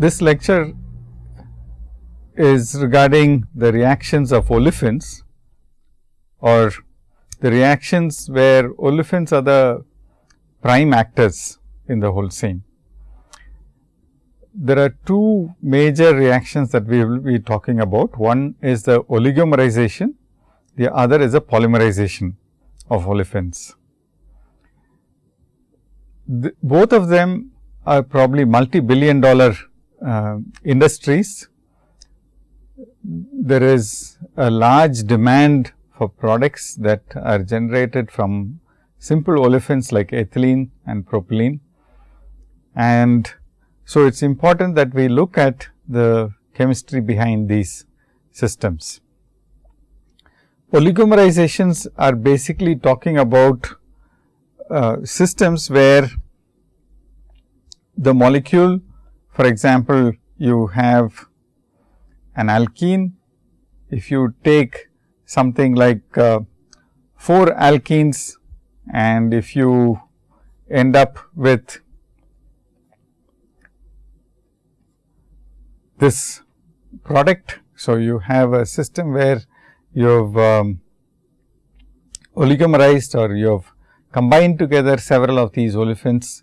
This lecture is regarding the reactions of olefins or the reactions where olefins are the prime actors in the whole scene. There are two major reactions that we will be talking about. One is the oligomerization, the other is a polymerization of olefins. The, both of them are probably multi-billion dollar uh, industries. There is a large demand for products that are generated from simple olefins like ethylene and propylene. And so, it is important that we look at the chemistry behind these systems. Oligomerizations are basically talking about uh, systems where the molecule for example, you have an alkene. If you take something like uh, 4 alkenes and if you end up with this product. So, you have a system where you have um, oligomerized or you have combined together several of these olefins,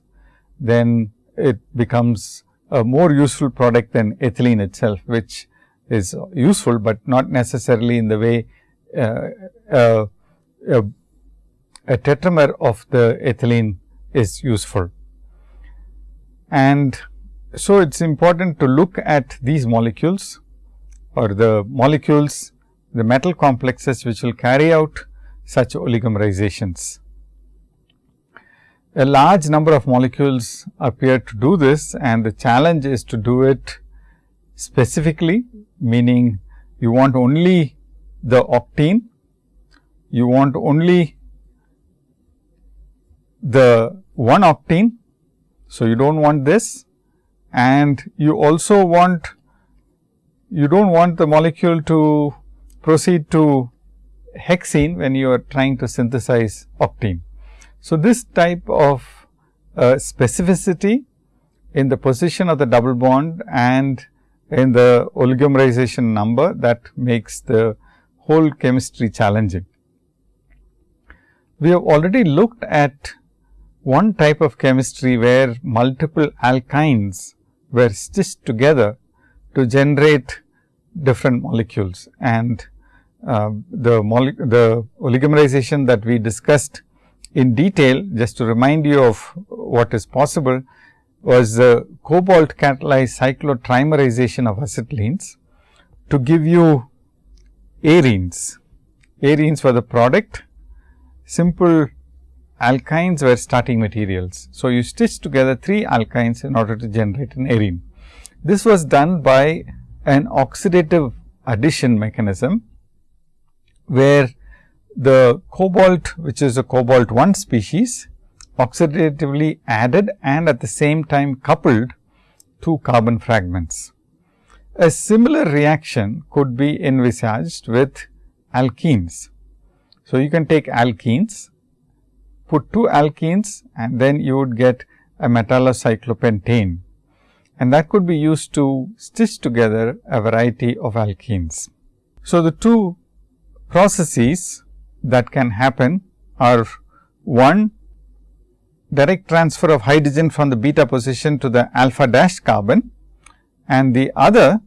then it becomes a more useful product than ethylene itself, which is useful, but not necessarily in the way uh, uh, uh, a tetramer of the ethylene is useful. And so, it is important to look at these molecules or the molecules, the metal complexes which will carry out such oligomerizations. A large number of molecules appear to do this and the challenge is to do it specifically, meaning you want only the octene, you want only the one octene. So, you do not want this and you also want you do not want the molecule to proceed to hexene when you are trying to synthesize octene. So, this type of uh, specificity in the position of the double bond and in the oligomerization number that makes the whole chemistry challenging. We have already looked at one type of chemistry where multiple alkynes were stitched together to generate different molecules and uh, the, the oligomerization that we discussed in detail just to remind you of what is possible was the cobalt catalyzed cyclotrimerization of acetylenes to give you arenes. Arenes were the product, simple alkynes were starting materials. So, you stitch together 3 alkynes in order to generate an arene. This was done by an oxidative addition mechanism, where the cobalt which is a cobalt 1 species oxidatively added and at the same time coupled to carbon fragments. A similar reaction could be envisaged with alkenes. So, you can take alkenes, put two alkenes and then you would get a metallocyclopentane and that could be used to stitch together a variety of alkenes. So, the two processes that can happen are one direct transfer of hydrogen from the beta position to the alpha dash carbon and the other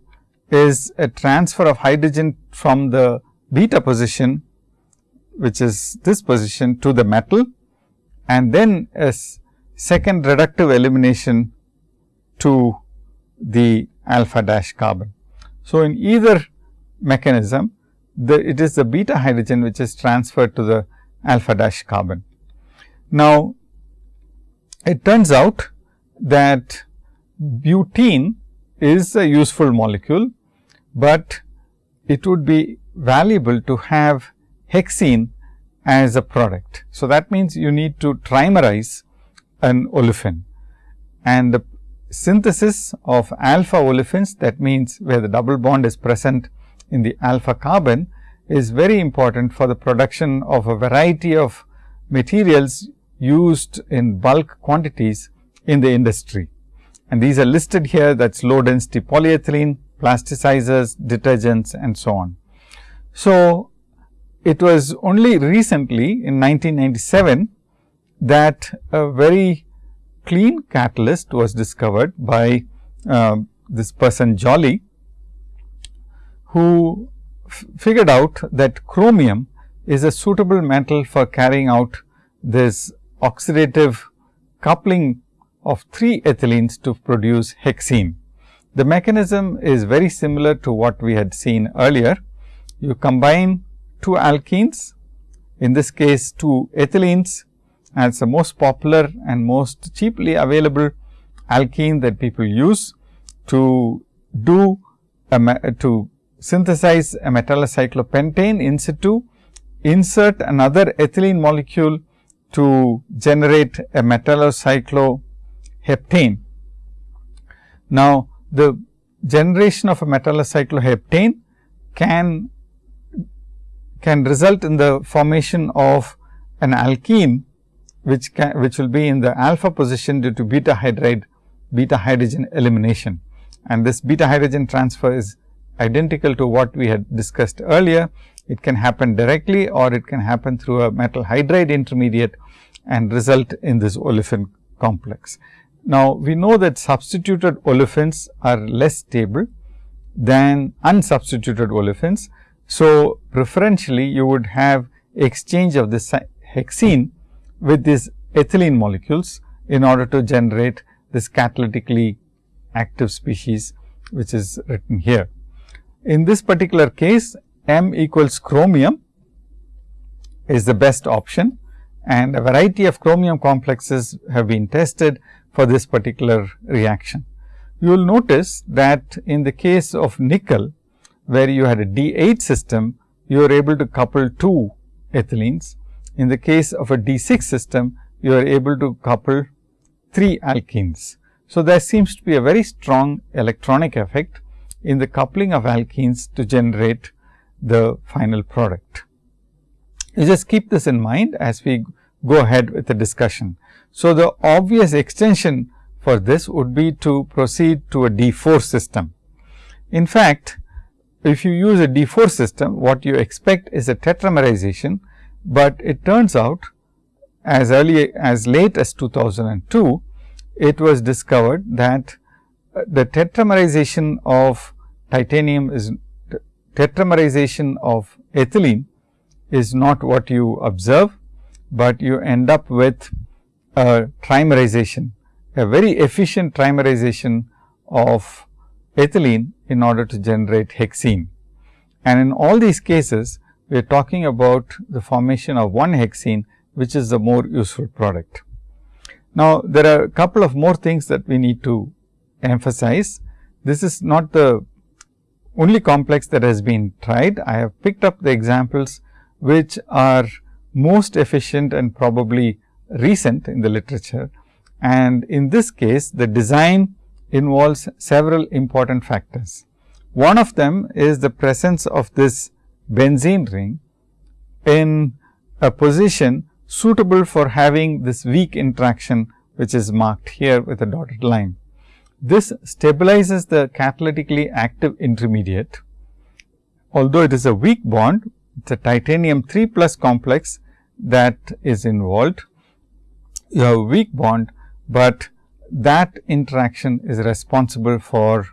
is a transfer of hydrogen from the beta position which is this position to the metal and then a second reductive elimination to the alpha dash carbon. So, in either mechanism the it is the beta hydrogen which is transferred to the alpha dash carbon. Now, it turns out that butene is a useful molecule, but it would be valuable to have hexene as a product. So, that means you need to trimerize an olefin and the synthesis of alpha olefins that means where the double bond is present in the alpha carbon is very important for the production of a variety of materials used in bulk quantities in the industry. and these are listed here that is low density polyethylene, plasticizers, detergents and so on. So, it was only recently in 1997 that a very clean catalyst was discovered by uh, this person Joly, who figured out that chromium is a suitable metal for carrying out this oxidative coupling of three ethylenes to produce hexene. The mechanism is very similar to what we had seen earlier. You combine two alkenes, in this case two ethylenes as the most popular and most cheaply available alkene that people use to do a, to synthesize a metallocyclopentane in situ, insert another ethylene molecule to generate a metallocycloheptane. Now, the generation of a metallocycloheptane can can result in the formation of an alkene which can which will be in the alpha position due to beta hydride beta hydrogen elimination and this beta hydrogen transfer is identical to what we had discussed earlier. It can happen directly or it can happen through a metal hydride intermediate and result in this olefin complex. Now, we know that substituted olefins are less stable than unsubstituted olefins. So, preferentially you would have exchange of this hexene with these ethylene molecules in order to generate this catalytically active species which is written here. In this particular case, M equals chromium is the best option and a variety of chromium complexes have been tested for this particular reaction. You will notice that in the case of nickel, where you had a D8 system, you are able to couple two ethylenes. In the case of a D6 system, you are able to couple three alkenes. So, there seems to be a very strong electronic effect in the coupling of alkenes to generate the final product. You just keep this in mind as we go ahead with the discussion. So, the obvious extension for this would be to proceed to a D4 system. In fact, if you use a D4 system, what you expect is a tetramerization, but it turns out as early as late as 2002, it was discovered that the tetramerization of titanium is tetramerization of ethylene is not what you observe, but you end up with a trimerization, a very efficient trimerization of ethylene in order to generate hexene. And in all these cases, we are talking about the formation of one hexene, which is the more useful product. Now, there are a couple of more things that we need to emphasize. This is not the only complex that has been tried. I have picked up the examples which are most efficient and probably recent in the literature. And in this case, the design involves several important factors. One of them is the presence of this benzene ring in a position suitable for having this weak interaction, which is marked here with a dotted line. This stabilizes the catalytically active intermediate. Although it is a weak bond, it is a titanium 3 plus complex that is involved. You have a weak bond, but that interaction is responsible for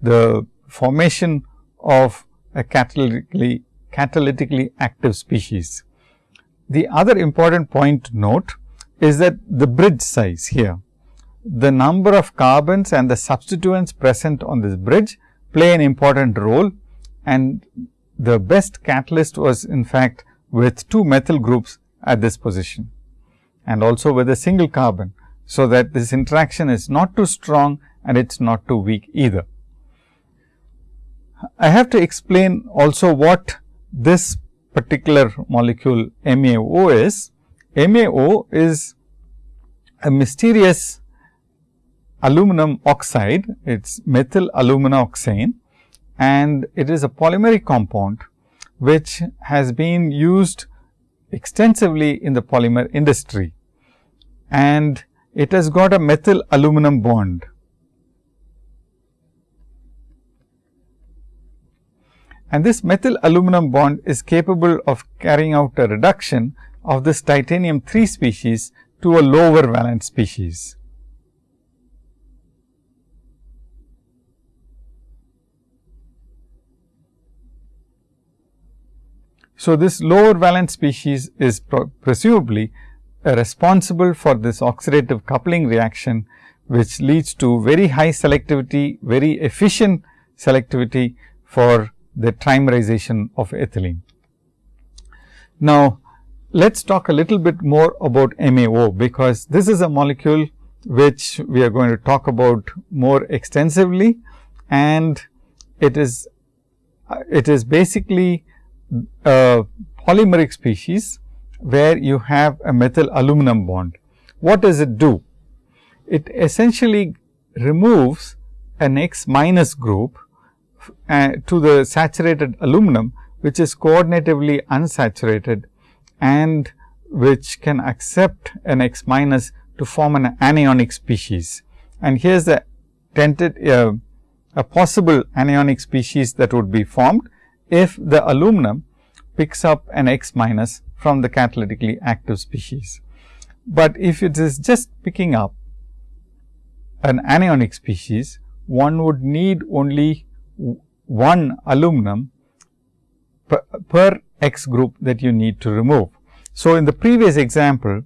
the formation of a catalytically, catalytically active species. The other important point to note is that the bridge size here, the number of carbons and the substituents present on this bridge play an important role and the best catalyst was in fact with two methyl groups at this position and also with a single carbon. So, that this interaction is not too strong and it is not too weak either. I have to explain also what this particular molecule MAO is. MAO is a mysterious aluminum oxide, it is methyl alumina oxane and it is a polymeric compound, which has been used extensively in the polymer industry. And it has got a methyl aluminum bond. And this methyl aluminum bond is capable of carrying out a reduction of this titanium 3 species to a lower valence species. So, this lower valence species is presumably responsible for this oxidative coupling reaction, which leads to very high selectivity, very efficient selectivity for the trimerization of ethylene. Now, let us talk a little bit more about MAO, because this is a molecule which we are going to talk about more extensively and it is it is basically a polymeric species where you have a methyl aluminum bond. What does it do? It essentially removes an X minus group uh, to the saturated aluminum, which is coordinatively unsaturated and which can accept an X minus to form an anionic species. And here is the tented uh, a possible anionic species that would be formed if the aluminum picks up an X minus from the catalytically active species. But if it is just picking up an anionic species, one would need only one aluminum per, per, X group that you need to remove. So, in the previous example,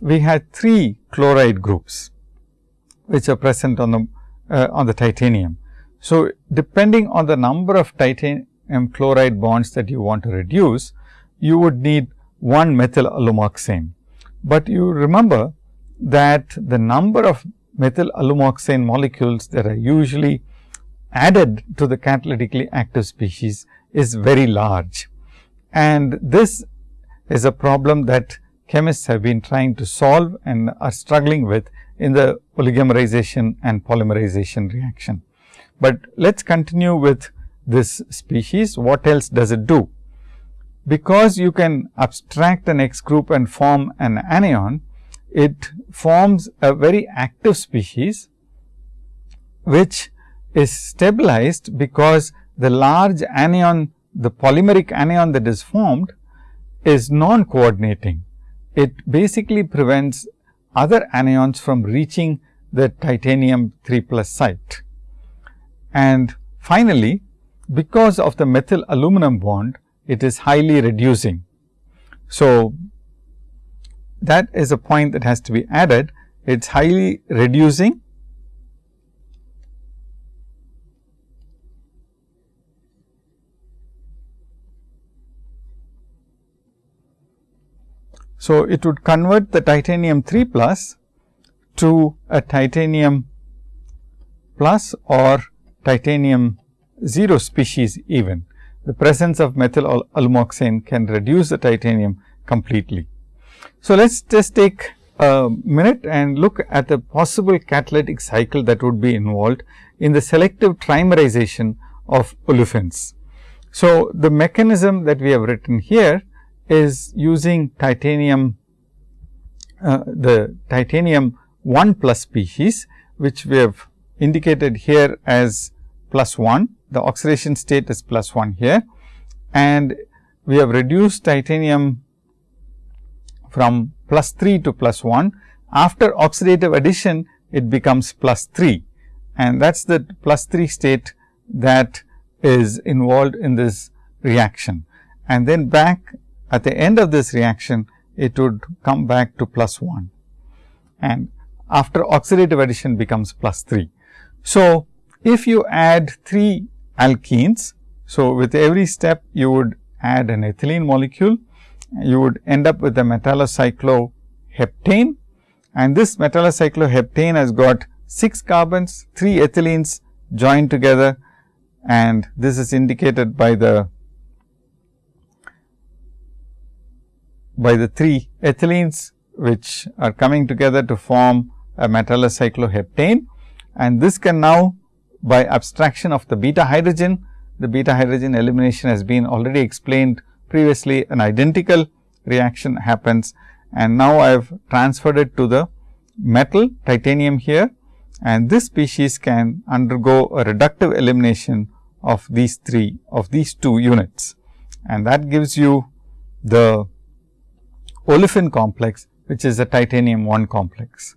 we had three chloride groups, which are present on the uh, on the titanium. So, depending on the number of titanium chloride bonds that you want to reduce, you would need one methyl alumoxane. But you remember that the number of methyl alumoxane molecules that are usually added to the catalytically active species is very large. And this is a problem that chemists have been trying to solve and are struggling with in the oligomerization and polymerization reaction. But let us continue with this species. What else does it do? Because you can abstract an X group and form an anion, it forms a very active species, which is stabilized because the large anion, the polymeric anion that is formed is non-coordinating. It basically prevents other anions from reaching the titanium 3 plus site. And finally, because of the methyl aluminum bond, it is highly reducing. So, that is a point that has to be added. It is highly reducing So, it would convert the titanium 3 plus to a titanium plus or titanium 0 species even. The presence of methyl alumoxane can reduce the titanium completely. So, let us just take a minute and look at the possible catalytic cycle that would be involved in the selective trimerization of olefins. So, the mechanism that we have written here is using titanium, uh, the titanium 1 plus species, which we have indicated here as plus 1. The oxidation state is plus 1 here and we have reduced titanium from plus 3 to plus 1. After oxidative addition, it becomes plus 3 and that is the plus 3 state that is involved in this reaction. And then back at the end of this reaction, it would come back to plus 1 and after oxidative addition becomes plus 3. So, if you add 3 alkenes, so with every step you would add an ethylene molecule, you would end up with a metallocycloheptane and this metallocycloheptane has got 6 carbons, 3 ethylenes joined together. And this is indicated by the by the 3 ethylenes which are coming together to form a metallocycloheptane and this can now by abstraction of the beta hydrogen, the beta hydrogen elimination has been already explained previously. An identical reaction happens. And now I have transferred it to the metal titanium here. And this species can undergo a reductive elimination of these three of these two units. And that gives you the olefin complex which is a titanium 1 complex.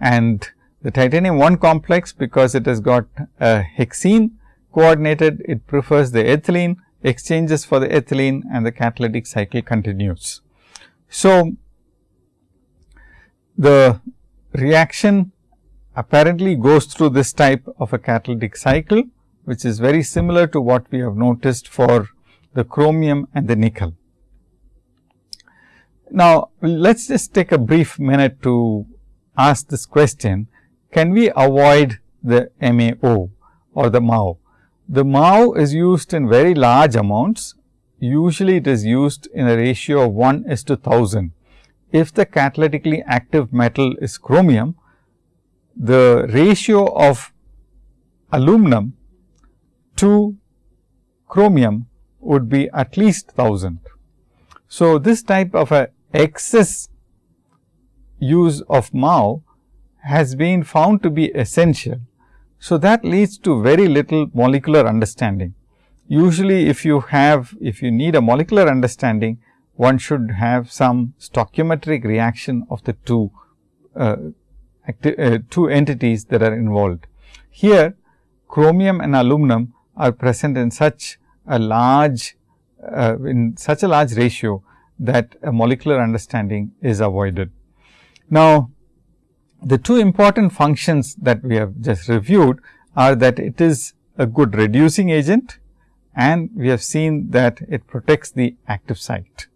And the titanium 1 complex because it has got a hexene coordinated it prefers the ethylene exchanges for the ethylene and the catalytic cycle continues. So, the reaction apparently goes through this type of a catalytic cycle, which is very similar to what we have noticed for the chromium and the nickel. Now, let us just take a brief minute to ask this question, can we avoid the MAO or the MAO? The MAO is used in very large amounts, usually it is used in a ratio of 1 is to 1000. If the catalytically active metal is chromium, the ratio of aluminum to chromium would be at least 1000. So, this type of a excess use of MAO has been found to be essential. So, that leads to very little molecular understanding. Usually, if you have if you need a molecular understanding, one should have some stoichiometric reaction of the two uh, uh, two entities that are involved. Here chromium and aluminum are present in such a large uh, in such a large ratio that a molecular understanding is avoided. Now, the two important functions that we have just reviewed are that it is a good reducing agent and we have seen that it protects the active site.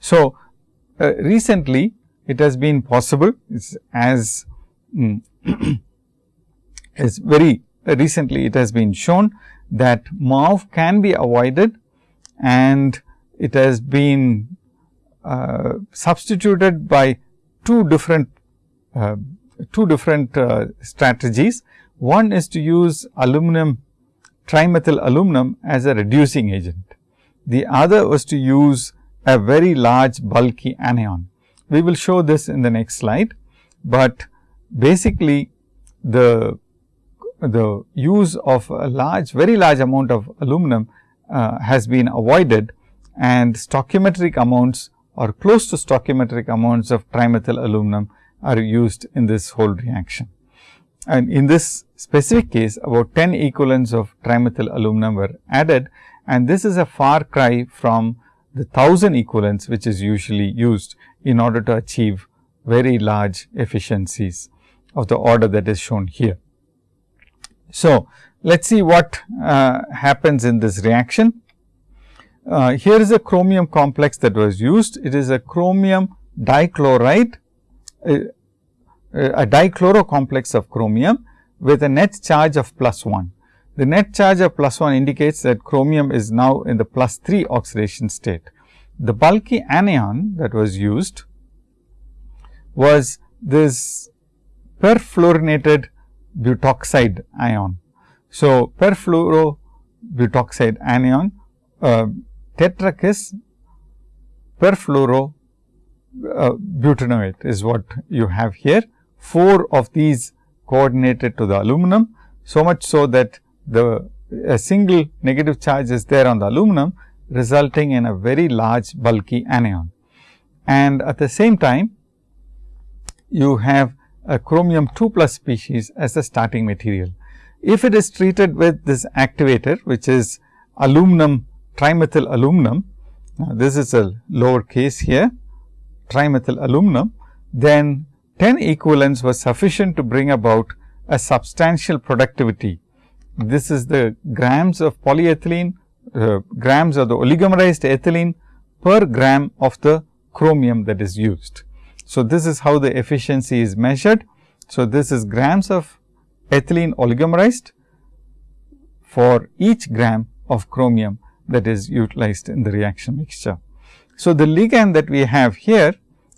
So, uh, recently it has been possible as mm, very recently it has been shown that MAO can be avoided and it has been uh, substituted by two different uh, two different uh, strategies. One is to use aluminum trimethyl aluminum as a reducing agent. The other was to use a very large bulky anion. We will show this in the next slide, but basically the the use of a large very large amount of aluminum uh, has been avoided and stoichiometric amounts or close to stoichiometric amounts of trimethyl aluminum are used in this whole reaction. And in this specific case about 10 equivalents of trimethyl aluminum were added and this is a far cry from the 1000 equivalents which is usually used in order to achieve very large efficiencies of the order that is shown here. So, let us see what uh, happens in this reaction. Uh, here is a chromium complex that was used. It is a chromium dichloride a, dichloro complex of chromium with a net charge of plus 1. The net charge of plus 1 indicates that chromium is now in the plus 3 oxidation state. The bulky anion that was used was this perfluorinated butoxide ion. So, perfluorobutoxide anion uh, tetrakis perfluoro uh, butanoate is what you have here. 4 of these coordinated to the aluminum. So much so that the a single negative charge is there on the aluminum resulting in a very large bulky anion. And at the same time you have a chromium 2 plus species as the starting material. If it is treated with this activator which is aluminum trimethyl aluminum, now this is a lower case here trimethyl aluminum, then 10 equivalents was sufficient to bring about a substantial productivity. This is the grams of polyethylene, uh, grams of the oligomerized ethylene per gram of the chromium that is used. So, this is how the efficiency is measured. So, this is grams of ethylene oligomerized for each gram of chromium that is utilized in the reaction mixture. So, the ligand that we have here,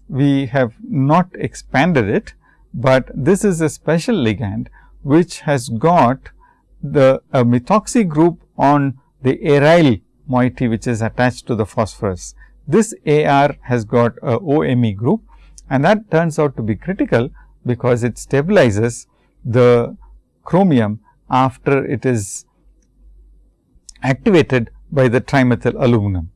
we have not expanded it, but this is a special ligand which has got the methoxy group on the aryl moiety which is attached to the phosphorus. This AR has got a OMe group and that turns out to be critical because it stabilizes the chromium after it is activated by the trimethyl aluminum.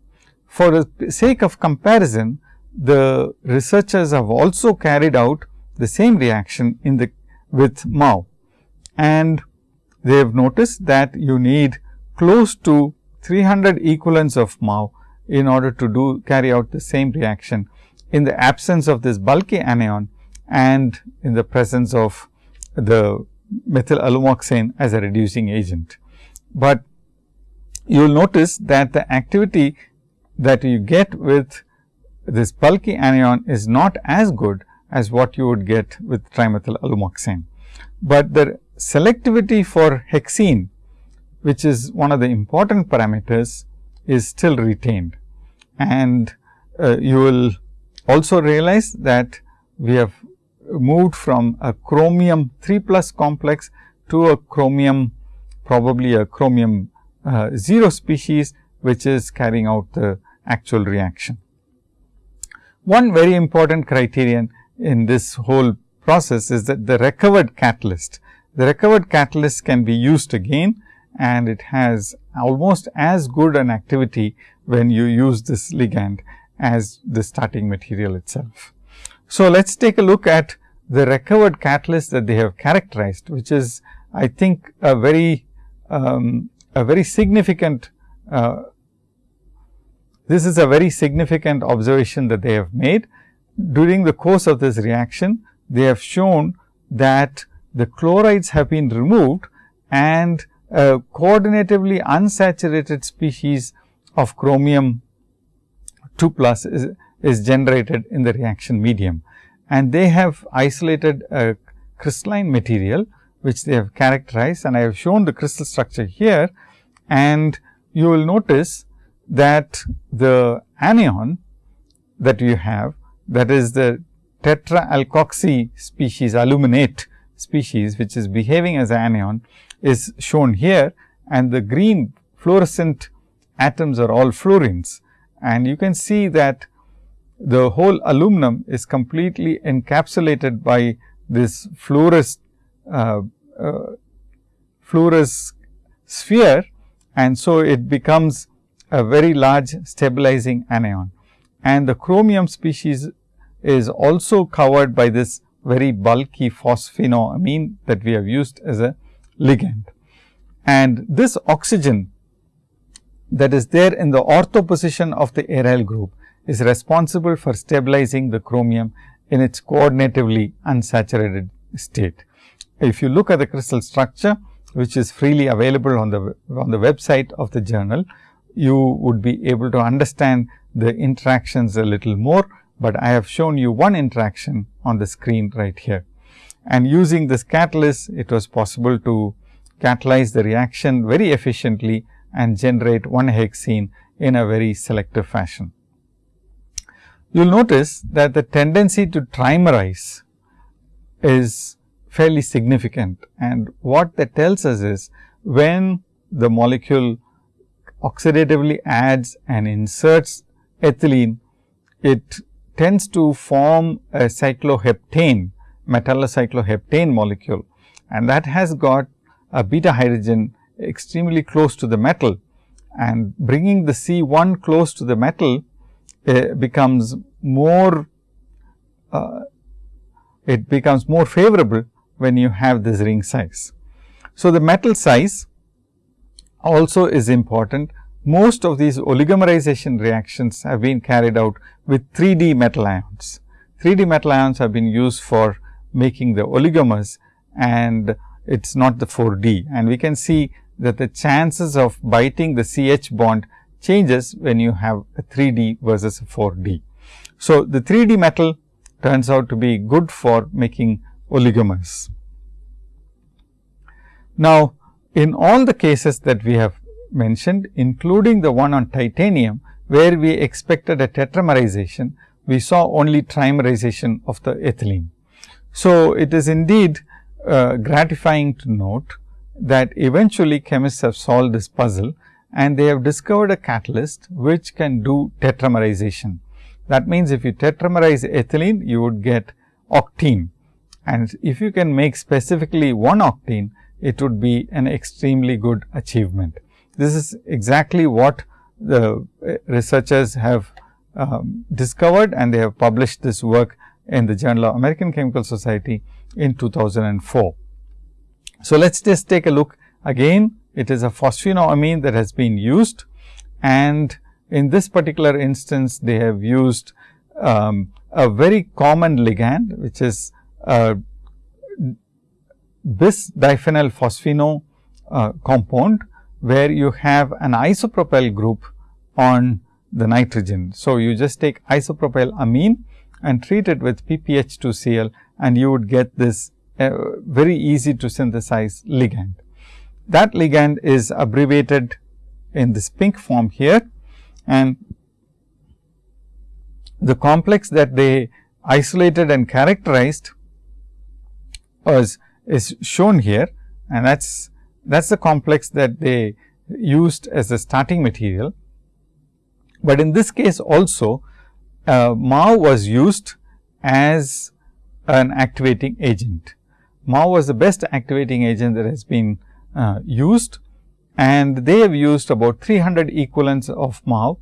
For the sake of comparison, the researchers have also carried out the same reaction in the with MAO and they have noticed that you need close to 300 equivalents of MAO in order to do carry out the same reaction in the absence of this bulky anion and in the presence of the methyl alumoxane as a reducing agent. But you will notice that the activity that you get with this bulky anion is not as good as what you would get with trimethyl alumoxane. But the selectivity for hexene which is one of the important parameters is still retained. And uh, you will also realize that we have moved from a chromium 3 plus complex to a chromium probably a chromium uh, 0 species, which is carrying out the actual reaction. One very important criterion in this whole process is that the recovered catalyst. The recovered catalyst can be used again and it has almost as good an activity when you use this ligand as the starting material itself. So, let us take a look at the recovered catalyst that they have characterized, which is I think a very um, a very significant uh, this is a very significant observation that they have made. During the course of this reaction, they have shown that the chlorides have been removed and a coordinatively unsaturated species of chromium 2 plus is, is generated in the reaction medium. And they have isolated a crystalline material, which they have characterized and I have shown the crystal structure here. And you will notice that the anion that you have that is the tetra alkoxy species aluminate species which is behaving as anion is shown here and the green fluorescent atoms are all fluorines. And you can see that the whole aluminum is completely encapsulated by this fluorous, uh, uh, sphere and so it becomes a very large stabilizing anion. And the chromium species is also covered by this very bulky phosphinoamine that we have used as a ligand. And this oxygen that is there in the ortho position of the aryl group is responsible for stabilizing the chromium in its coordinatively unsaturated state. If you look at the crystal structure, which is freely available on the on the website of the journal, you would be able to understand the interactions a little more, but I have shown you one interaction on the screen right here. And using this catalyst, it was possible to catalyze the reaction very efficiently and generate one hexene in a very selective fashion. You will notice that the tendency to trimerize is fairly significant and what that tells us is when the molecule oxidatively adds and inserts ethylene, it tends to form a cycloheptane metallocycloheptane molecule and that has got a beta hydrogen extremely close to the metal and bringing the C 1 close to the metal uh, becomes more uh, it becomes more favorable when you have this ring size. So, the metal size also is important. Most of these oligomerization reactions have been carried out with 3 D metal ions. 3 D metal ions have been used for making the oligomers and it is not the 4 D. And we can see that the chances of biting the CH bond changes when you have a 3 D versus a 4 D. So, the 3 D metal turns out to be good for making oligomers. Now, in all the cases that we have mentioned including the one on titanium where we expected a tetramerization, we saw only trimerization of the ethylene. So, it is indeed uh, gratifying to note that eventually chemists have solved this puzzle and they have discovered a catalyst which can do tetramerization. That means, if you tetramerize ethylene, you would get octene and if you can make specifically one octene, it would be an extremely good achievement. This is exactly what the uh, researchers have um, discovered and they have published this work in the Journal of American Chemical Society in 2004. So, let us just take a look again it is a phosphinoamine that has been used and in this particular instance they have used um, a very common ligand which is a bis diphenyl phosphino uh, compound where you have an isopropyl group on the nitrogen. So, you just take isopropyl amine and treat it with PPH2Cl and you would get this uh, very easy to synthesize ligand. That ligand is abbreviated in this pink form here and the complex that they isolated and characterized was is shown here and that is that is the complex that they used as a starting material. But in this case also uh, MAO was used as an activating agent. MAO was the best activating agent that has been uh, used and they have used about 300 equivalents of MAO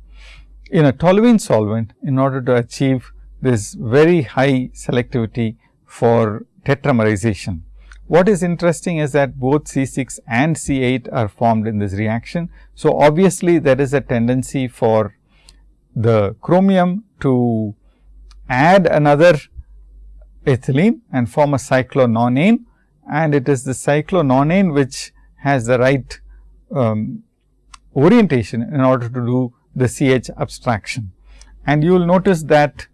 in a toluene solvent in order to achieve this very high selectivity for tetramerization. What is interesting is that both C 6 and C 8 are formed in this reaction. So, obviously, there is a tendency for the chromium to add another ethylene and form a cyclononane and it is the cyclononane which has the right um, orientation in order to do the CH abstraction. And you will notice that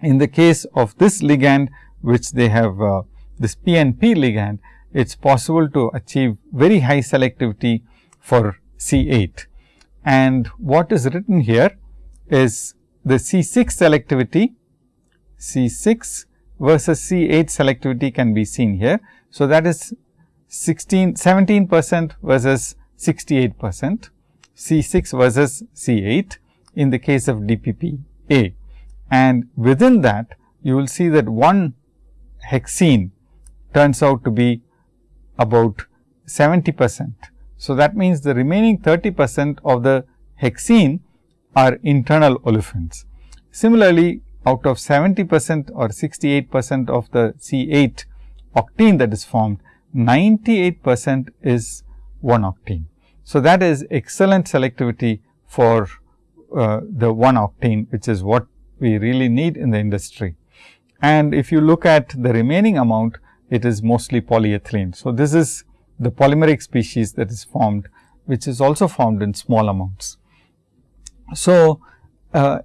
in the case of this ligand which they have uh, this PNP ligand, it is possible to achieve very high selectivity for C 8. And what is written here is the C 6 selectivity, C 6 versus C 8 selectivity can be seen here. So, that is 16, 17 percent versus 68 percent, C 6 versus C 8 in the case of DPP A. And within that, you will see that one hexene turns out to be about 70 percent. So, that means the remaining 30 percent of the hexene are internal olefins. Similarly, out of 70 percent or 68 percent of the C 8 octene that is formed, 98 percent is 1 octene. So, that is excellent selectivity for uh, the 1 octene, which is what we really need in the industry. And if you look at the remaining amount, it is mostly polyethylene. So, this is the polymeric species that is formed, which is also formed in small amounts. So, uh,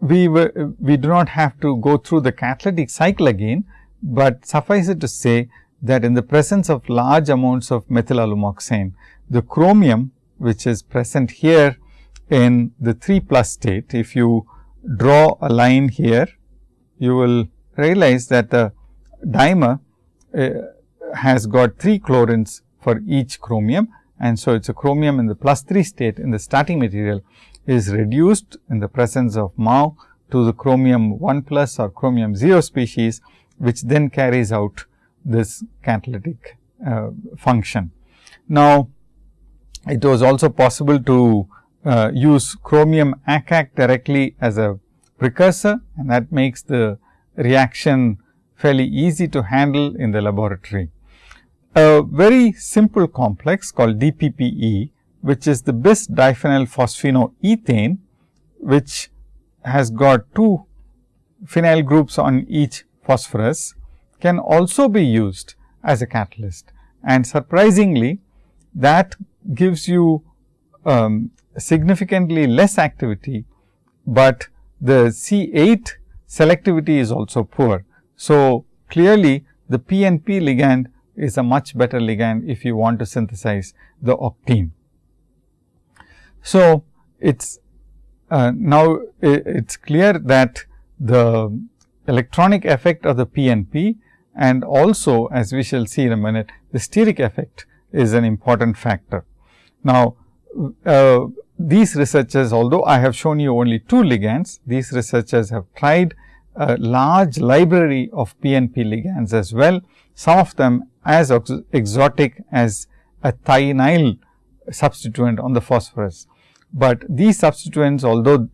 we we do not have to go through the catalytic cycle again, but suffice it to say that in the presence of large amounts of methyl alumoxane, the chromium which is present here in the 3 plus state, if you draw a line here, you will realize that the dimer has got 3 chlorines for each chromium and so it is a chromium in the plus 3 state in the starting material is reduced in the presence of MAO to the chromium 1 plus or chromium 0 species, which then carries out this catalytic uh, function. Now, it was also possible to uh, use chromium ACAC directly as a precursor and that makes the reaction fairly easy to handle in the laboratory. A very simple complex called DPPE, which is the bis diphenyl phosphinoethane, which has got two phenyl groups on each phosphorus can also be used as a catalyst. And surprisingly, that gives you um, significantly less activity, but the C 8 selectivity is also poor. So, clearly the PNP ligand is a much better ligand if you want to synthesize the octene. So, it is uh, now it is clear that the electronic effect of the PNP and also as we shall see in a minute the steric effect is an important factor. Now, uh, these researchers although I have shown you only two ligands, these researchers have tried a large library of PNP ligands as well, some of them as exotic as a thionyl substituent on the phosphorus. But these substituents although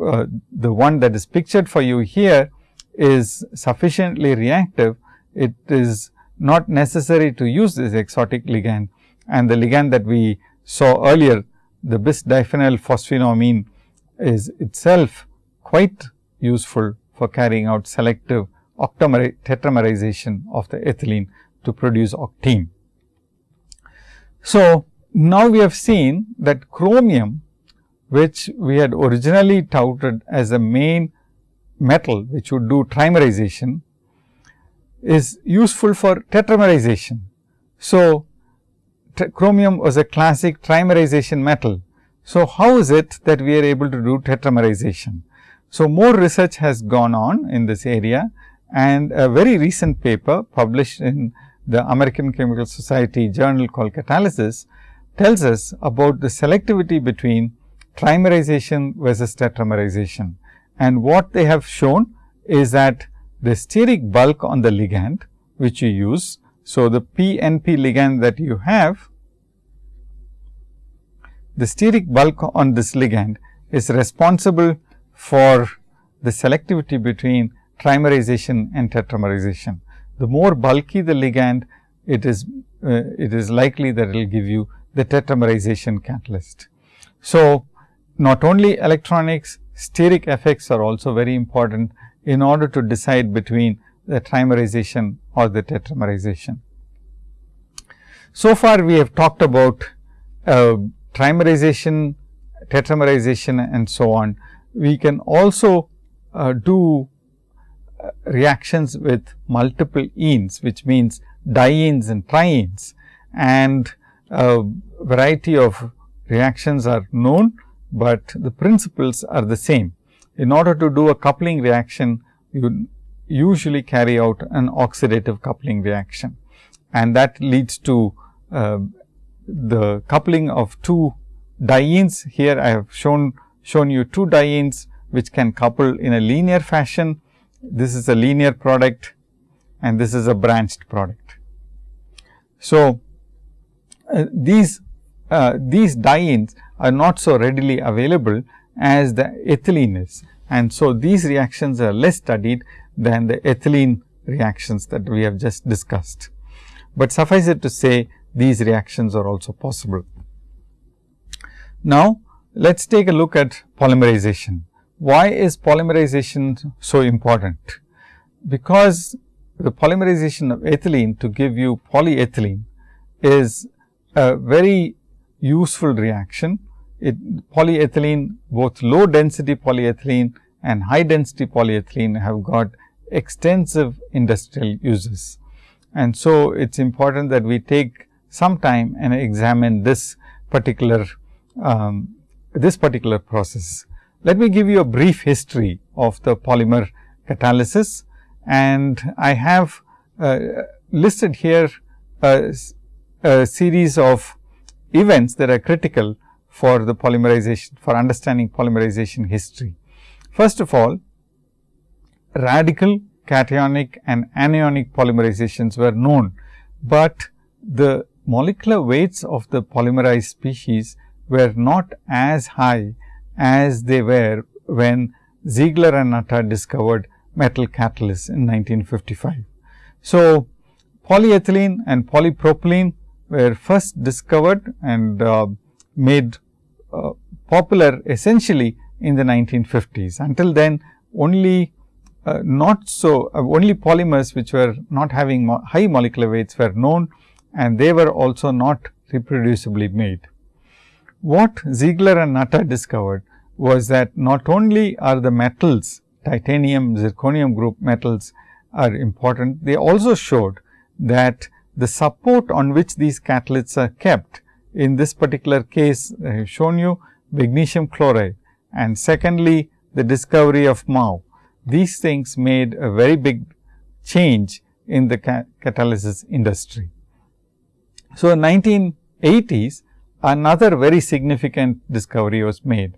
uh, the one that is pictured for you here is sufficiently reactive, it is not necessary to use this exotic ligand and the ligand that we saw earlier the bis diphenyl is itself quite useful for carrying out selective tetramerization of the ethylene to produce octene. So, now we have seen that chromium which we had originally touted as a main metal which would do trimerization is useful for tetramerization. So, chromium was a classic trimerization metal. So, how is it that we are able to do tetramerization? So, more research has gone on in this area and a very recent paper published in the American Chemical Society journal called Catalysis tells us about the selectivity between trimerization versus tetramerization. And what they have shown is that the steric bulk on the ligand which you use. So, the PNP ligand that you have, the steric bulk on this ligand is responsible for the selectivity between trimerization and tetramerization. The more bulky the ligand, it is uh, it is likely that it will give you the tetramerization catalyst. So, not only electronics, steric effects are also very important in order to decide between the trimerization or the tetramerization. So far, we have talked about uh, trimerization, tetramerization and so on. We can also uh, do uh, reactions with multiple enes, which means dienes and trienes and a variety of reactions are known but the principles are the same. In order to do a coupling reaction, you usually carry out an oxidative coupling reaction and that leads to uh, the coupling of two dienes. Here I have shown shown you two dienes which can couple in a linear fashion. This is a linear product and this is a branched product. So, uh, these uh, these dienes are not so readily available as the ethylene is. And so, these reactions are less studied than the ethylene reactions that we have just discussed. But suffice it to say these reactions are also possible. Now, let us take a look at polymerization. Why is polymerization so important? Because the polymerization of ethylene to give you polyethylene is a very useful reaction. It polyethylene both low density polyethylene and high density polyethylene have got extensive industrial uses. And so, it is important that we take some time and examine this particular um, this particular process. Let me give you a brief history of the polymer catalysis and I have uh, listed here a, a series of events that are critical for the polymerization for understanding polymerization history. First of all, radical cationic and anionic polymerizations were known, but the molecular weights of the polymerized species were not as high as they were when Ziegler and Natta discovered metal catalysts in 1955. So, polyethylene and polypropylene were first discovered and uh, made uh, popular essentially in the 1950s. Until then only uh, not so uh, only polymers which were not having mo high molecular weights were known and they were also not reproducibly made. What Ziegler and Natta discovered was that not only are the metals titanium, zirconium group metals are important, they also showed that the support on which these catalysts are kept. In this particular case, I have shown you magnesium chloride and secondly, the discovery of MAO. These things made a very big change in the catalysis industry. So, in 1980s, another very significant discovery was made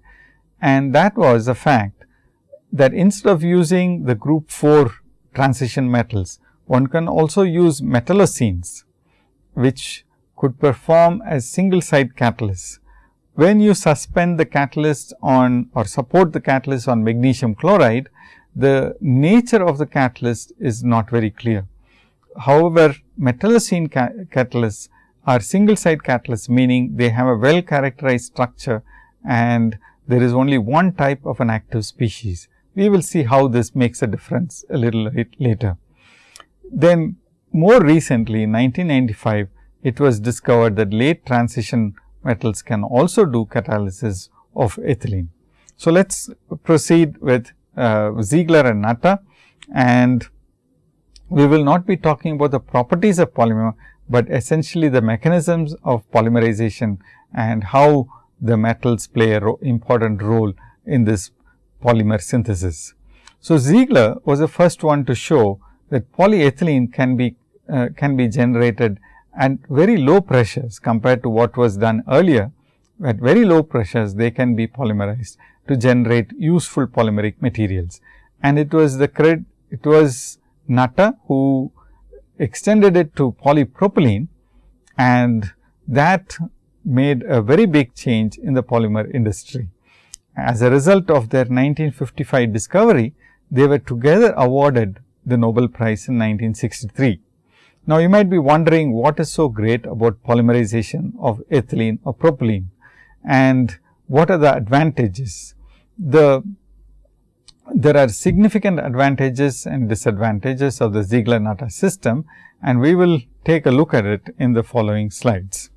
and that was the fact that instead of using the group 4 transition metals, one can also use metallocenes, which could perform as single site catalysts. When you suspend the catalyst on or support the catalyst on magnesium chloride, the nature of the catalyst is not very clear. However, metallocene ca catalysts are single site catalysts, meaning they have a well characterized structure and there is only one type of an active species. We will see how this makes a difference a little later. Then more recently in 1995, it was discovered that late transition metals can also do catalysis of ethylene. So, let us proceed with uh, Ziegler and Natta and we will not be talking about the properties of polymer, but essentially the mechanisms of polymerization and how the metals play an ro important role in this polymer synthesis. So, Ziegler was the first one to show that polyethylene can be uh, can be generated at very low pressures compared to what was done earlier. At very low pressures, they can be polymerized to generate useful polymeric materials. And it was the credit, it was Natta who extended it to polypropylene and that made a very big change in the polymer industry. As a result of their 1955 discovery, they were together awarded the Nobel Prize in 1963. Now, you might be wondering what is so great about polymerization of ethylene or propylene and what are the advantages. The there are significant advantages and disadvantages of the Ziegler-Natta system and we will take a look at it in the following slides.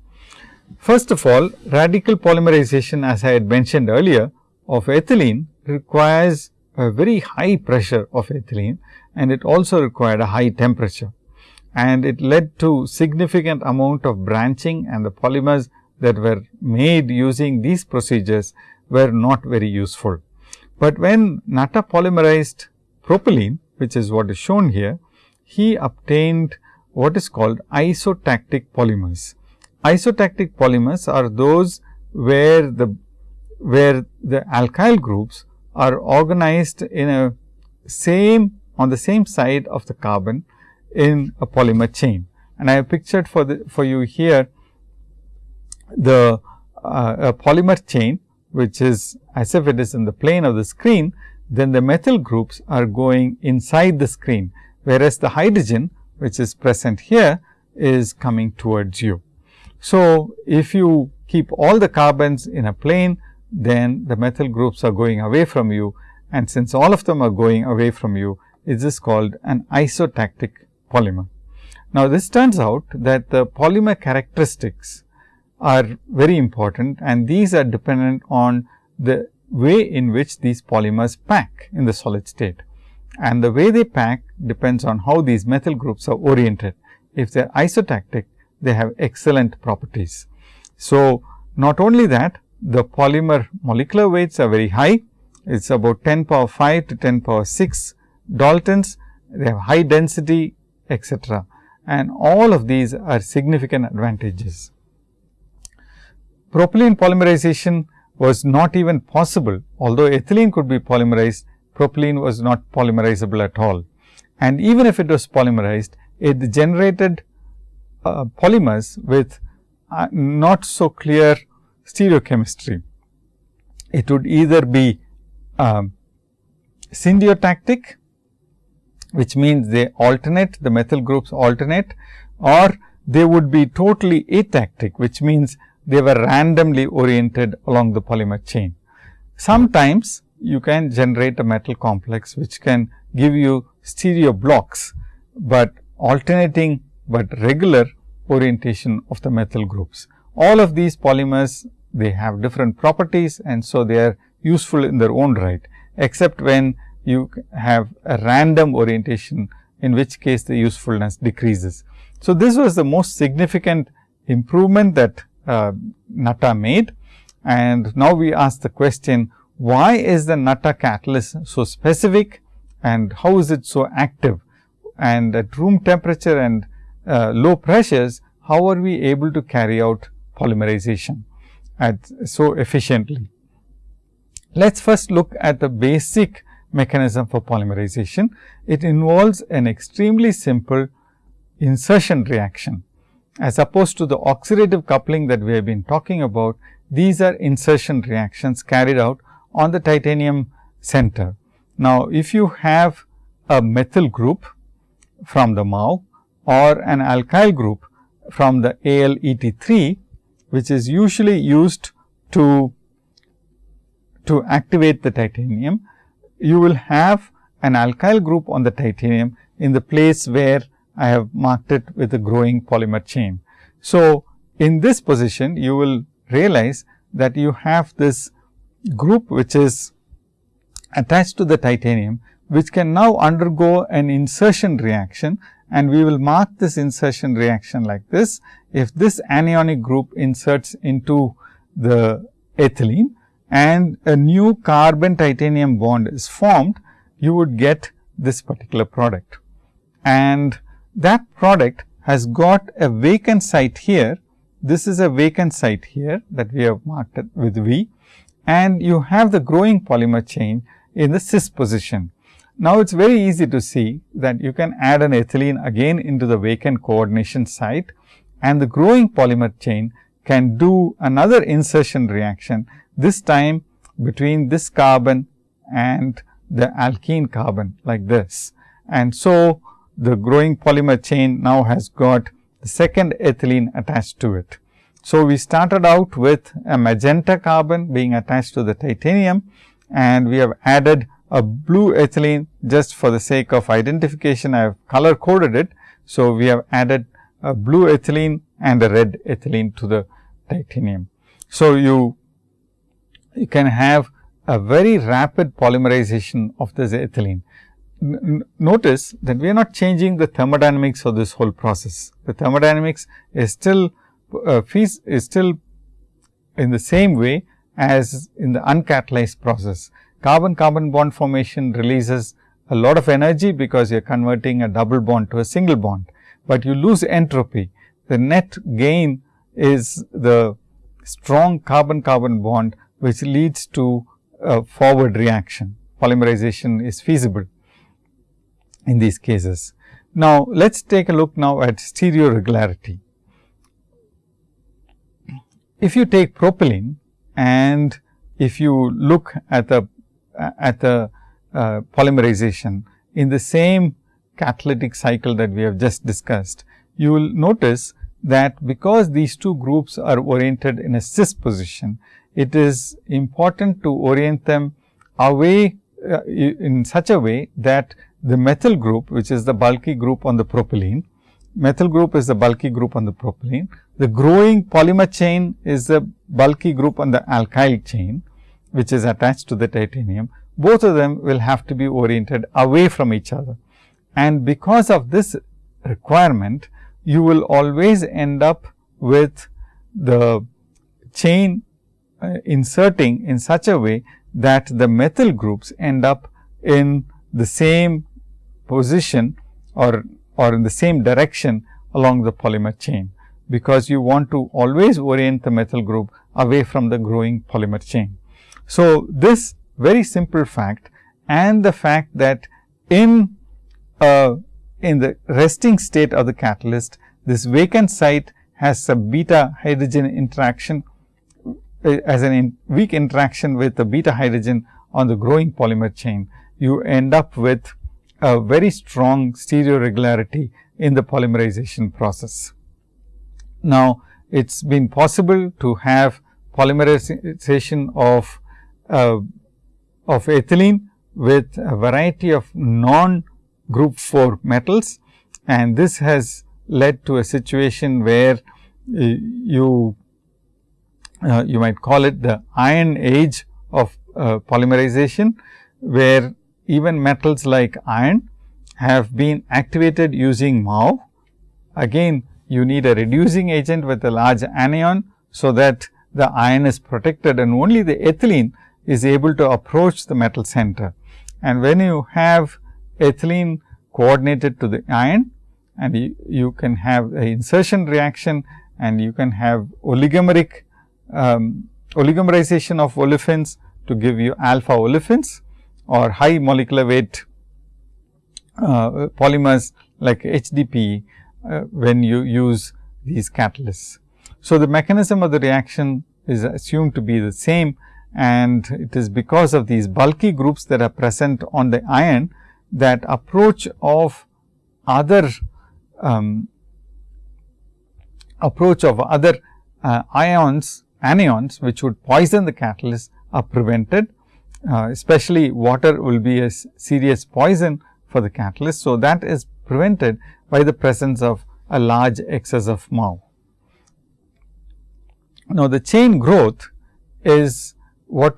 First of all, radical polymerization as I had mentioned earlier of ethylene requires a very high pressure of ethylene and it also required a high temperature. And it led to significant amount of branching and the polymers that were made using these procedures were not very useful. But when Natta polymerized propylene, which is what is shown here, he obtained what is called isotactic polymers. Isotactic polymers are those where the where the alkyl groups are organized in a same on the same side of the carbon in a polymer chain. And I have pictured for the for you here the uh, polymer chain which is as if it is in the plane of the screen, then the methyl groups are going inside the screen, whereas the hydrogen which is present here is coming towards you. So, if you keep all the carbons in a plane, then the methyl groups are going away from you and since all of them are going away from you, it is called an isotactic polymer. Now, this turns out that the polymer characteristics are very important and these are dependent on the way in which these polymers pack in the solid state. And the way they pack depends on how these methyl groups are oriented. If they are isotactic, they have excellent properties. So, not only that, the polymer molecular weights are very high. It is about 10 power 5 to 10 power 6 Daltons. They have high density, etc. And all of these are significant advantages propylene polymerization was not even possible, although ethylene could be polymerized, propylene was not polymerizable at all. And even if it was polymerized, it generated uh, polymers with uh, not so clear stereochemistry. It would either be syndiotactic, which means they alternate, the methyl groups alternate or they would be totally atactic, which means they were randomly oriented along the polymer chain. Sometimes you can generate a metal complex which can give you stereo blocks, but alternating but regular orientation of the methyl groups. All of these polymers they have different properties and so they are useful in their own right, except when you have a random orientation in which case the usefulness decreases. So, this was the most significant improvement that uh, Natta made. And now we ask the question, why is the Natta catalyst so specific and how is it so active? And at room temperature and uh, low pressures, how are we able to carry out polymerization at so efficiently? Let us first look at the basic mechanism for polymerization. It involves an extremely simple insertion reaction as opposed to the oxidative coupling that we have been talking about, these are insertion reactions carried out on the titanium center. Now, if you have a methyl group from the MAO or an alkyl group from the AlEt3, which is usually used to, to activate the titanium, you will have an alkyl group on the titanium in the place where I have marked it with a growing polymer chain. So, in this position you will realize that you have this group which is attached to the titanium, which can now undergo an insertion reaction and we will mark this insertion reaction like this. If this anionic group inserts into the ethylene and a new carbon titanium bond is formed, you would get this particular product. And that product has got a vacant site here. This is a vacant site here that we have marked with V and you have the growing polymer chain in the cis position. Now, it is very easy to see that you can add an ethylene again into the vacant coordination site and the growing polymer chain can do another insertion reaction, this time between this carbon and the alkene carbon like this. And so, the growing polymer chain now has got the second ethylene attached to it. So, we started out with a magenta carbon being attached to the titanium and we have added a blue ethylene just for the sake of identification I have color coded it. So, we have added a blue ethylene and a red ethylene to the titanium. So, you, you can have a very rapid polymerization of this ethylene. Notice that we are not changing the thermodynamics of this whole process. The thermodynamics is still uh, is still in the same way as in the uncatalyzed process carbon carbon bond formation releases a lot of energy because you are converting a double bond to a single bond, but you lose entropy. The net gain is the strong carbon carbon bond which leads to a forward reaction. Polymerization is feasible in these cases. Now, let us take a look now at stereoregularity. If you take propylene and if you look at the at the uh, polymerization in the same catalytic cycle that we have just discussed, you will notice that because these two groups are oriented in a cis position, it is important to orient them away uh, in such a way that the methyl group, which is the bulky group on the propylene, methyl group is the bulky group on the propylene. The growing polymer chain is the bulky group on the alkyl chain which is attached to the titanium, both of them will have to be oriented away from each other. And because of this requirement, you will always end up with the chain uh, inserting in such a way that the methyl groups end up in the same position or, or in the same direction along the polymer chain, because you want to always orient the methyl group away from the growing polymer chain. So, this very simple fact and the fact that in uh, in the resting state of the catalyst, this vacant site has a beta hydrogen interaction uh, as an in weak interaction with the beta hydrogen on the growing polymer chain. You end up with a very strong stereoregularity in the polymerization process. Now, it has been possible to have polymerization of uh, of ethylene with a variety of non group 4 metals and this has led to a situation where uh, you uh, you might call it the iron age of uh, polymerization, where even metals like iron have been activated using MAO. Again, you need a reducing agent with a large anion, so that the iron is protected and only the ethylene is able to approach the metal center. And when you have ethylene coordinated to the iron and you, you can have insertion reaction and you can have oligomeric um, oligomerization of olefins to give you alpha olefins or high molecular weight uh, polymers like HDPE uh, when you use these catalysts. So, the mechanism of the reaction is assumed to be the same and it is because of these bulky groups that are present on the iron that approach of other um, approach of other uh, ions anions which would poison the catalyst are prevented uh, especially water will be a serious poison for the catalyst. So, that is prevented by the presence of a large excess of MAO. Now, the chain growth is what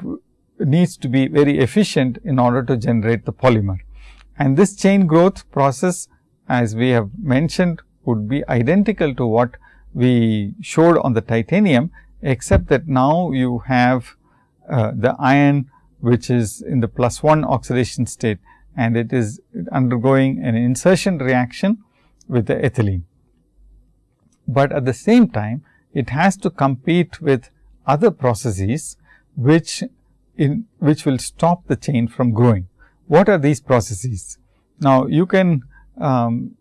needs to be very efficient in order to generate the polymer. And this chain growth process as we have mentioned would be identical to what we showed on the titanium, except that now you have uh, the iron which is in the plus 1 oxidation state and it is undergoing an insertion reaction with the ethylene. But at the same time it has to compete with other processes which in which will stop the chain from growing. What are these processes? Now, you can um,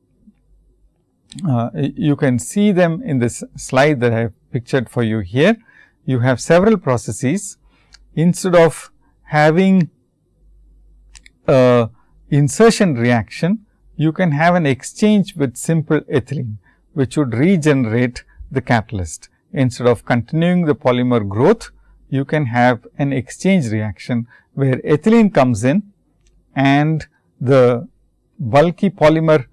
uh, you can see them in this slide that I have pictured for you here. You have several processes instead of having a insertion reaction, you can have an exchange with simple ethylene, which would regenerate the catalyst. Instead of continuing the polymer growth, you can have an exchange reaction, where ethylene comes in and the bulky polymer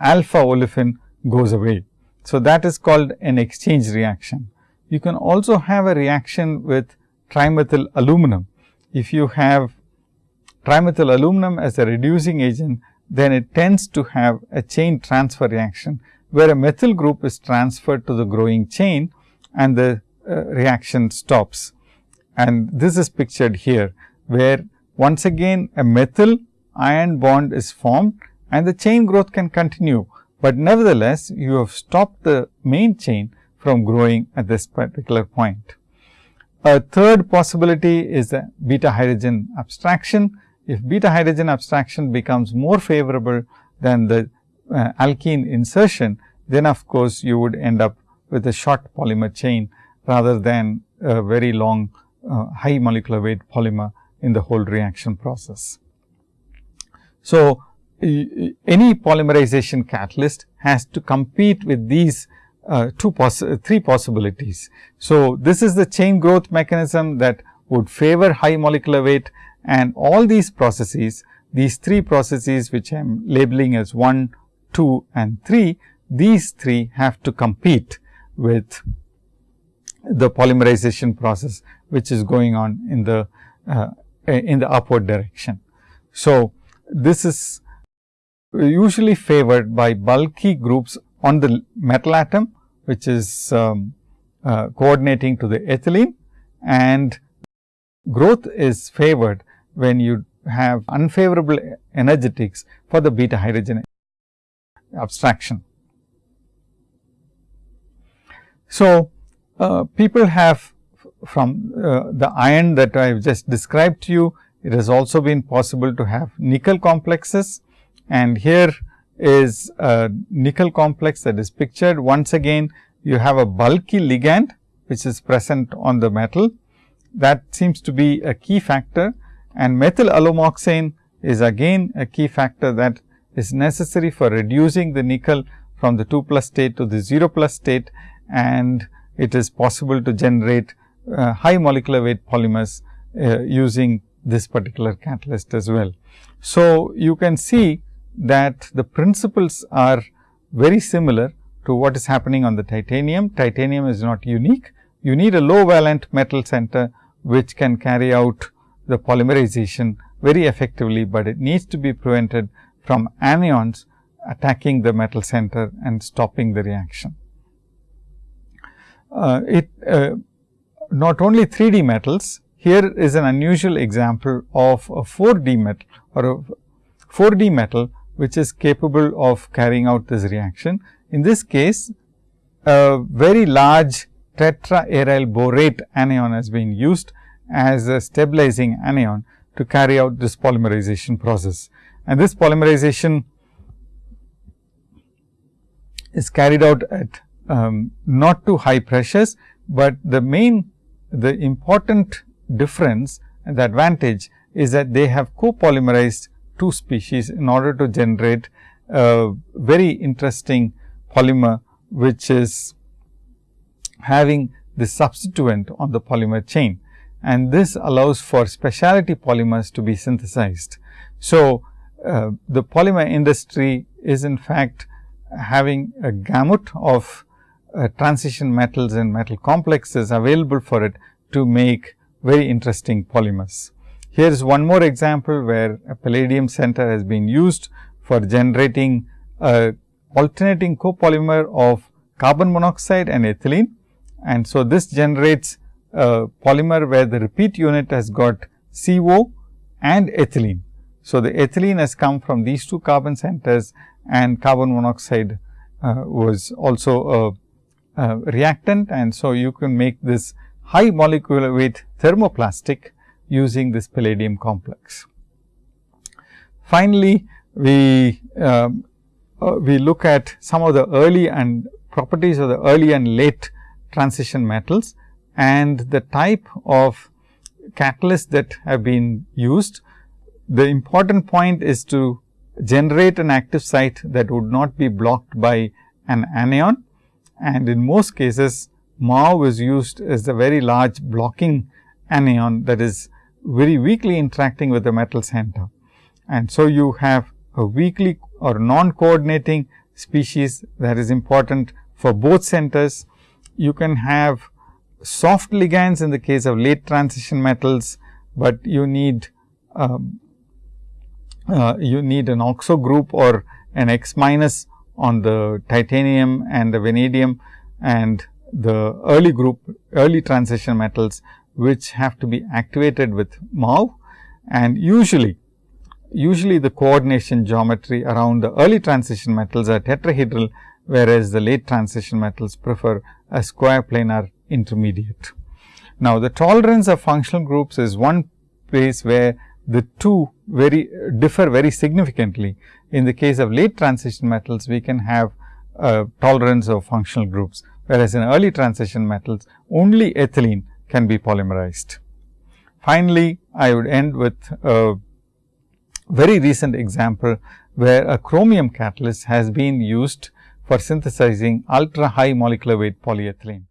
alpha olefin goes away. So, that is called an exchange reaction. You can also have a reaction with trimethyl aluminum, if you have trimethyl aluminum as a reducing agent, then it tends to have a chain transfer reaction, where a methyl group is transferred to the growing chain and the uh, reaction stops. And this is pictured here, where once again a methyl iron bond is formed and the chain growth can continue, but nevertheless you have stopped the main chain from growing at this particular point. A third possibility is the beta hydrogen abstraction. If beta hydrogen abstraction becomes more favorable than the uh, alkene insertion, then of course, you would end up with a short polymer chain rather than a very long uh, high molecular weight polymer in the whole reaction process. So, any polymerization catalyst has to compete with these uh, two poss three possibilities. So, this is the chain growth mechanism that would favor high molecular weight and all these processes, these three processes which I am labeling as 1, 2 and 3, these three have to compete with the polymerization process, which is going on in the uh, in the upward direction. So, this is usually favored by bulky groups on the metal atom, which is um, uh, coordinating to the ethylene and growth is favored when you have unfavorable energetics for the beta hydrogen abstraction. So, uh, people have from uh, the iron that I have just described to you, it has also been possible to have nickel complexes and here is a nickel complex that is pictured. Once again, you have a bulky ligand which is present on the metal. That seems to be a key factor and methyl alumoxane is again a key factor that is necessary for reducing the nickel from the 2 plus state to the 0 plus state and it is possible to generate uh, high molecular weight polymers uh, using this particular catalyst as well. So, you can see that the principles are very similar to what is happening on the titanium. Titanium is not unique. You need a low valent metal center, which can carry out the polymerization very effectively, but it needs to be prevented from anions attacking the metal center and stopping the reaction. Uh, it uh, not only 3D metals, here is an unusual example of a 4D metal or a 4D metal which is capable of carrying out this reaction. In this case, a very large tetraaryl borate anion has been used as a stabilizing anion to carry out this polymerization process. And this polymerization is carried out at um, not too high pressures, but the main the important difference and the advantage is that they have copolymerized two species in order to generate a very interesting polymer, which is having the substituent on the polymer chain and this allows for specialty polymers to be synthesized. So, uh, the polymer industry is in fact having a gamut of uh, transition metals and metal complexes available for it to make very interesting polymers. Here is one more example where a palladium center has been used for generating a alternating copolymer of carbon monoxide and ethylene. And so, this generates a polymer where the repeat unit has got CO and ethylene. So, the ethylene has come from these two carbon centers and carbon monoxide uh, was also a, a, reactant and so you can make this high molecular weight thermoplastic using this palladium complex. Finally, we um, uh, we look at some of the early and properties of the early and late transition metals and the type of catalysts that have been used the important point is to generate an active site that would not be blocked by an anion and in most cases MAO is used as a very large blocking anion that is very weakly interacting with the metal center. And so, you have a weakly or non coordinating species that is important for both centers. You can have soft ligands in the case of late transition metals, but you need um, uh, you need an oxo group or an X minus on the titanium and the vanadium and the early group early transition metals which have to be activated with MAO and usually usually the coordination geometry around the early transition metals are tetrahedral whereas the late transition metals prefer a square planar intermediate. Now, the tolerance of functional groups is one place where the two very differ very significantly. In the case of late transition metals, we can have tolerance of functional groups, whereas in early transition metals, only ethylene can be polymerized. Finally, I would end with a very recent example, where a chromium catalyst has been used for synthesizing ultra high molecular weight polyethylene.